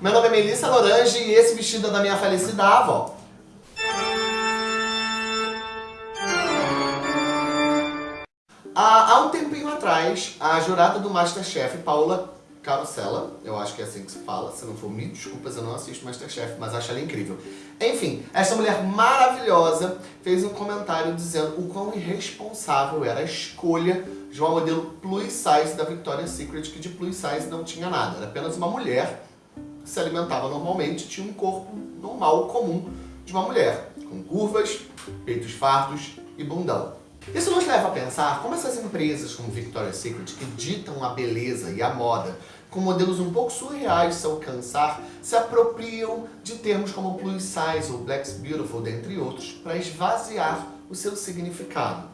Meu nome é Melissa Lorange e esse vestido é da minha falecida avó. Há um tempinho atrás, a jurada do Masterchef, Paula Carosella, eu acho que é assim que se fala, se não for me desculpas, eu não assisto Masterchef, mas acho ela incrível. Enfim, essa mulher maravilhosa fez um comentário dizendo o quão irresponsável era a escolha de uma modelo plus size da Victoria's Secret, que de plus size não tinha nada, era apenas uma mulher se alimentava normalmente, tinha um corpo normal, comum de uma mulher, com curvas, peitos fartos e bundão. Isso nos leva a pensar como essas empresas como Victoria's Secret, que ditam a beleza e a moda com modelos um pouco surreais se alcançar, se apropriam de termos como plus size ou black's beautiful, dentre outros, para esvaziar o seu significado.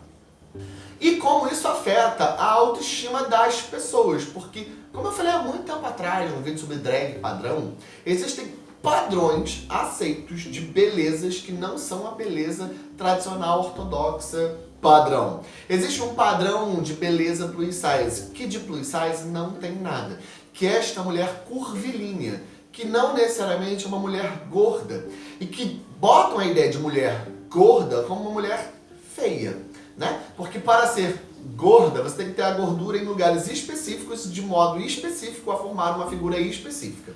E como isso afeta a autoestima das pessoas, porque, como eu falei há muito tempo atrás, no vídeo sobre drag padrão, existem padrões aceitos de belezas que não são a beleza tradicional ortodoxa padrão. Existe um padrão de beleza plus size, que de plus size não tem nada, que é esta mulher curvilínea, que não necessariamente é uma mulher gorda, e que botam a ideia de mulher gorda como uma mulher feia, né? Porque para ser gorda, você tem que ter a gordura em lugares específicos, de modo específico, a formar uma figura específica.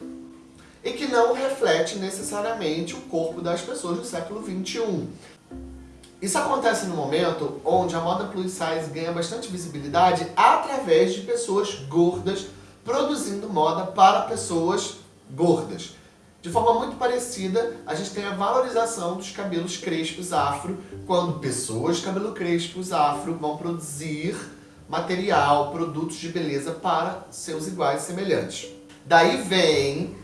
E que não reflete necessariamente o corpo das pessoas do século XXI. Isso acontece no momento onde a moda plus size ganha bastante visibilidade através de pessoas gordas produzindo moda para pessoas gordas. De forma muito parecida, a gente tem a valorização dos cabelos crespos afro, quando pessoas de cabelo crespos afro vão produzir material, produtos de beleza para seus iguais e semelhantes. Daí vem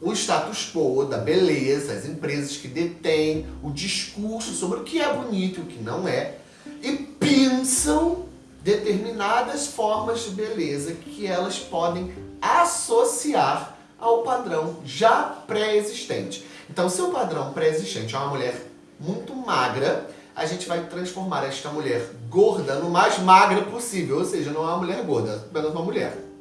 o status quo da beleza, as empresas que detêm o discurso sobre o que é bonito e o que não é, e pensam determinadas formas de beleza que elas podem associar ao padrão já pré-existente. Então, se o padrão pré-existente é uma mulher muito magra, a gente vai transformar esta mulher gorda no mais magra possível, ou seja, não é uma mulher gorda, é apenas uma mulher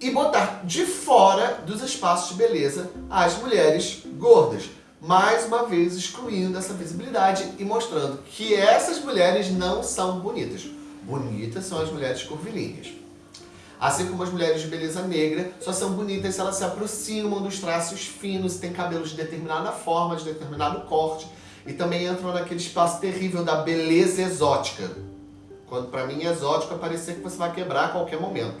e botar de fora dos espaços de beleza as mulheres gordas. Mais uma vez excluindo essa visibilidade e mostrando que essas mulheres não são bonitas. Bonitas são as mulheres curvilíneas. Assim como as mulheres de beleza negra só são bonitas se elas se aproximam dos traços finos, têm cabelos de determinada forma, de determinado corte, e também entram naquele espaço terrível da beleza exótica. Quando para mim exótico é parecer que você vai quebrar a qualquer momento.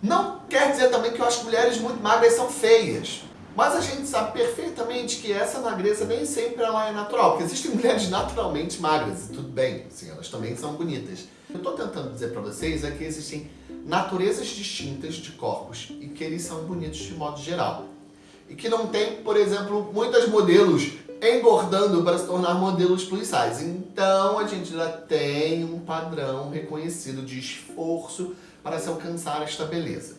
Não quer dizer também que eu acho que mulheres muito magras são feias. Mas a gente sabe perfeitamente que essa magreza nem sempre ela é natural, porque existem mulheres naturalmente magras, e tudo bem, assim, elas também são bonitas. Que eu estou tentando dizer para vocês é que existem naturezas distintas de corpos e que eles são bonitos de modo geral. E que não tem, por exemplo, muitos modelos engordando para se tornar modelos plus size. Então a gente já tem um padrão reconhecido de esforço para se alcançar esta beleza.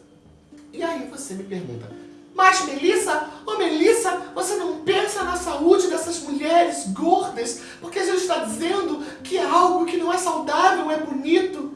E aí você me pergunta, mas Melissa, oh Melissa, você não pensa na saúde dessas mulheres gordas? Porque a gente está dizendo que é algo que saudável, é bonito.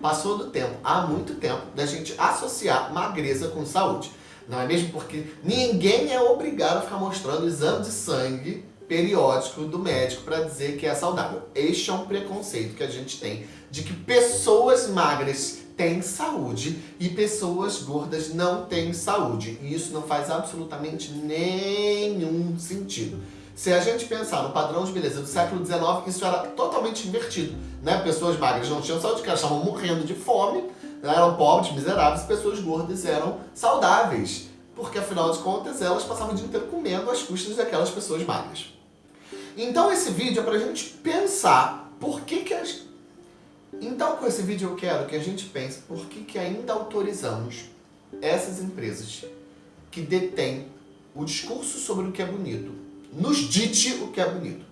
Passou do tempo, há muito tempo, da gente associar magreza com saúde. Não é mesmo? Porque ninguém é obrigado a ficar mostrando exame de sangue periódico do médico para dizer que é saudável. Este é um preconceito que a gente tem de que pessoas magras têm saúde e pessoas gordas não têm saúde. E isso não faz absolutamente nenhum sentido. Se a gente pensar no padrão de beleza do século XIX, isso era totalmente invertido. Né? Pessoas magras não tinham saúde, elas estavam morrendo de fome, né? eram pobres, miseráveis, pessoas gordas eram saudáveis. Porque, afinal de contas, elas passavam o dia inteiro comendo às custas daquelas pessoas magras. Então esse vídeo é para a gente pensar por que que as... Então com esse vídeo eu quero que a gente pense por que que ainda autorizamos essas empresas que detêm o discurso sobre o que é bonito, nos dite o que é bonito.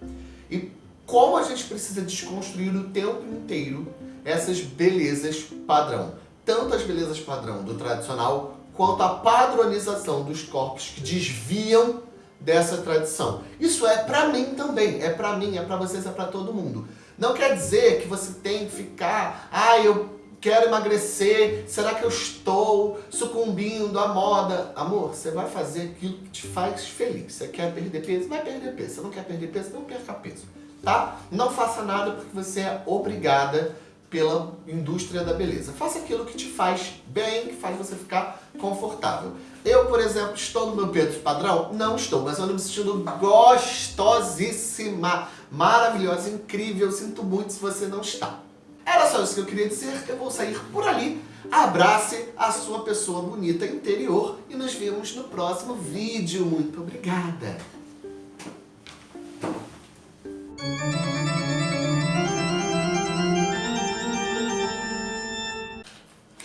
E como a gente precisa desconstruir o tempo inteiro essas belezas padrão. Tanto as belezas padrão do tradicional, quanto a padronização dos corpos que desviam dessa tradição. Isso é para mim também, é para mim, é para vocês, é para todo mundo. Não quer dizer que você tem que ficar, ah, eu quero emagrecer, será que eu estou sucumbindo à moda? Amor, você vai fazer aquilo que te faz feliz. Você quer perder peso? Vai perder peso. Você não quer perder peso? Não perca peso, tá? Não faça nada porque você é obrigada pela indústria da beleza. Faça aquilo que te faz bem, que faz você ficar confortável. Eu, por exemplo, estou no meu peso padrão? Não estou, mas eu ando me sentindo gostosíssima, maravilhosa, incrível. Sinto muito se você não está. Era só isso que eu queria dizer. Eu vou sair por ali. Abrace a sua pessoa bonita interior e nos vemos no próximo vídeo. Muito obrigada!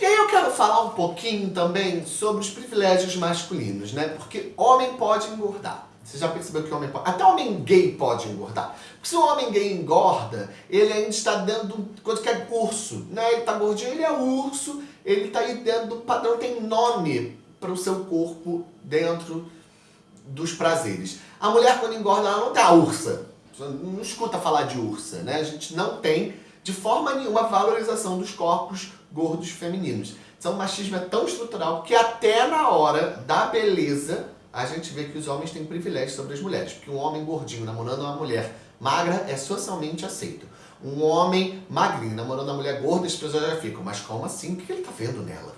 Aí eu quero falar um pouquinho também sobre os privilégios masculinos, né? Porque homem pode engordar. Você já percebeu que homem pode... Até homem gay pode engordar. Porque se um homem gay engorda, ele ainda está dentro de coisa que é curso, né? Ele está gordinho, ele é urso, ele está aí dentro do padrão, tem nome para o seu corpo dentro dos prazeres. A mulher quando engorda, ela não tem a ursa. Não escuta falar de ursa, né? A gente não tem, de forma nenhuma, valorização dos corpos gordos femininos. Então o machismo é tão estrutural que até na hora da beleza a gente vê que os homens têm privilégio sobre as mulheres. Porque um homem gordinho namorando uma mulher magra é socialmente aceito. Um homem magrinho namorando uma mulher gorda, as pessoas já ficam, mas como assim? O que ele está vendo nela?